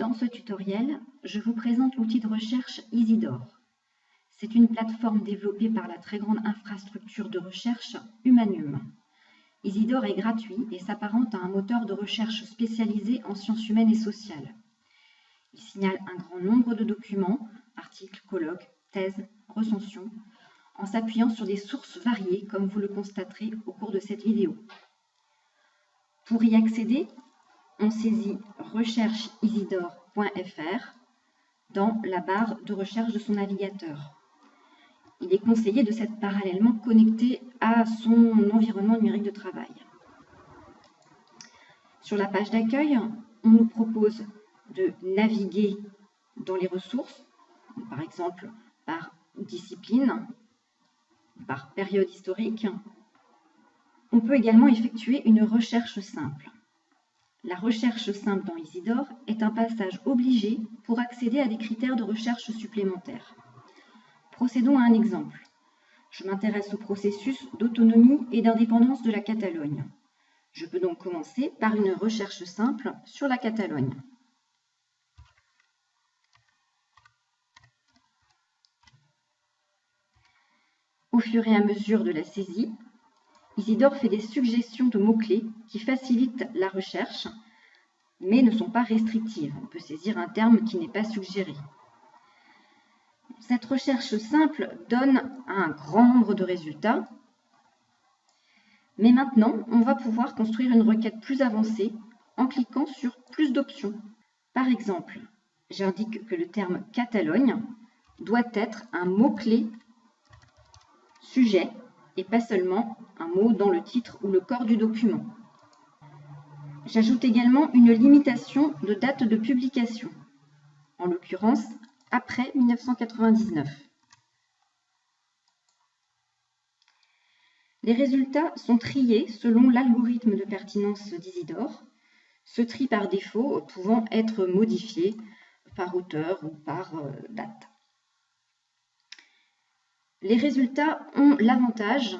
Dans ce tutoriel, je vous présente l'outil de recherche Isidore. C'est une plateforme développée par la très grande infrastructure de recherche Humanium. Isidore est gratuit et s'apparente à un moteur de recherche spécialisé en sciences humaines et sociales. Il signale un grand nombre de documents, articles, colloques, thèses, recensions, en s'appuyant sur des sources variées comme vous le constaterez au cours de cette vidéo. Pour y accéder, on saisit rechercheisidore.fr dans la barre de recherche de son navigateur. Il est conseillé de s'être parallèlement connecté à son environnement numérique de travail. Sur la page d'accueil, on nous propose de naviguer dans les ressources, par exemple par discipline, par période historique. On peut également effectuer une recherche simple. La recherche simple dans Isidore est un passage obligé pour accéder à des critères de recherche supplémentaires. Procédons à un exemple. Je m'intéresse au processus d'autonomie et d'indépendance de la Catalogne. Je peux donc commencer par une recherche simple sur la Catalogne. Au fur et à mesure de la saisie, Isidore fait des suggestions de mots-clés qui facilitent la recherche, mais ne sont pas restrictives. On peut saisir un terme qui n'est pas suggéré. Cette recherche simple donne un grand nombre de résultats, mais maintenant, on va pouvoir construire une requête plus avancée en cliquant sur plus d'options. Par exemple, j'indique que le terme Catalogne doit être un mot-clé sujet et pas seulement un mot dans le titre ou le corps du document. J'ajoute également une limitation de date de publication, en l'occurrence après 1999. Les résultats sont triés selon l'algorithme de pertinence d'Isidore, ce tri par défaut pouvant être modifié par auteur ou par euh, date. Les résultats ont l'avantage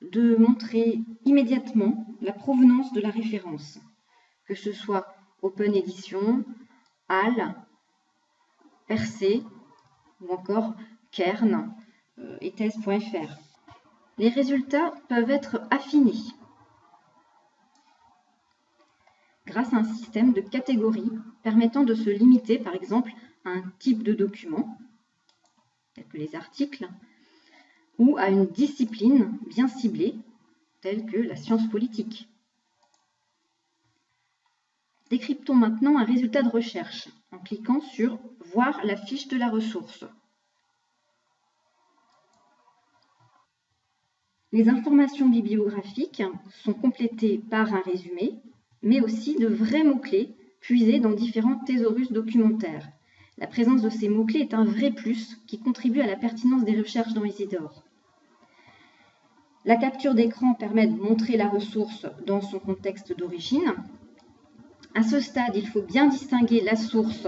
de montrer immédiatement la provenance de la référence, que ce soit Open Edition, HAL, Percé ou encore Kern euh, et thèse.fr. Les résultats peuvent être affinés grâce à un système de catégories permettant de se limiter par exemple à un type de document, tel que les articles, ou à une discipline bien ciblée, telle que la science politique. Décryptons maintenant un résultat de recherche en cliquant sur « Voir la fiche de la ressource ». Les informations bibliographiques sont complétées par un résumé, mais aussi de vrais mots-clés puisés dans différents thésaurus documentaires. La présence de ces mots-clés est un vrai plus qui contribue à la pertinence des recherches dans Isidore. La capture d'écran permet de montrer la ressource dans son contexte d'origine. À ce stade, il faut bien distinguer la source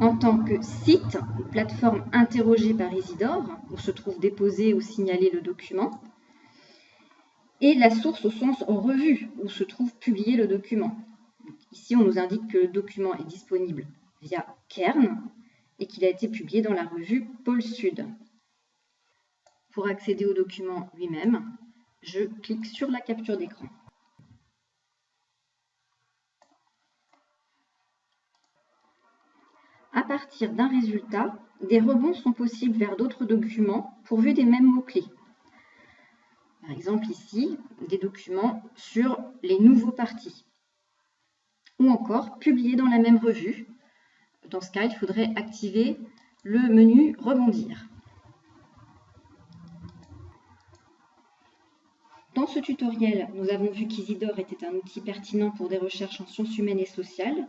en tant que site, plateforme interrogée par Isidore, où se trouve déposé ou signalé le document, et la source au sens revue, où se trouve publié le document. Ici, on nous indique que le document est disponible via Kern et qu'il a été publié dans la revue Pôle Sud. Pour accéder au document lui-même, je clique sur la capture d'écran. À partir d'un résultat, des rebonds sont possibles vers d'autres documents pourvus des mêmes mots-clés. Par exemple ici, des documents sur les nouveaux partis. Ou encore publiés dans la même revue. Dans ce cas, il faudrait activer le menu Rebondir. Dans ce tutoriel, nous avons vu qu'Isidore était un outil pertinent pour des recherches en sciences humaines et sociales,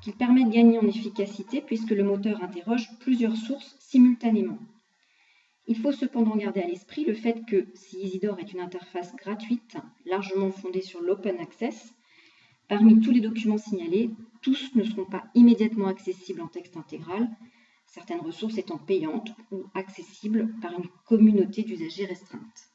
qu'il permet de gagner en efficacité puisque le moteur interroge plusieurs sources simultanément. Il faut cependant garder à l'esprit le fait que si Isidore est une interface gratuite, largement fondée sur l'open access, parmi tous les documents signalés, tous ne seront pas immédiatement accessibles en texte intégral, certaines ressources étant payantes ou accessibles par une communauté d'usagers restreinte.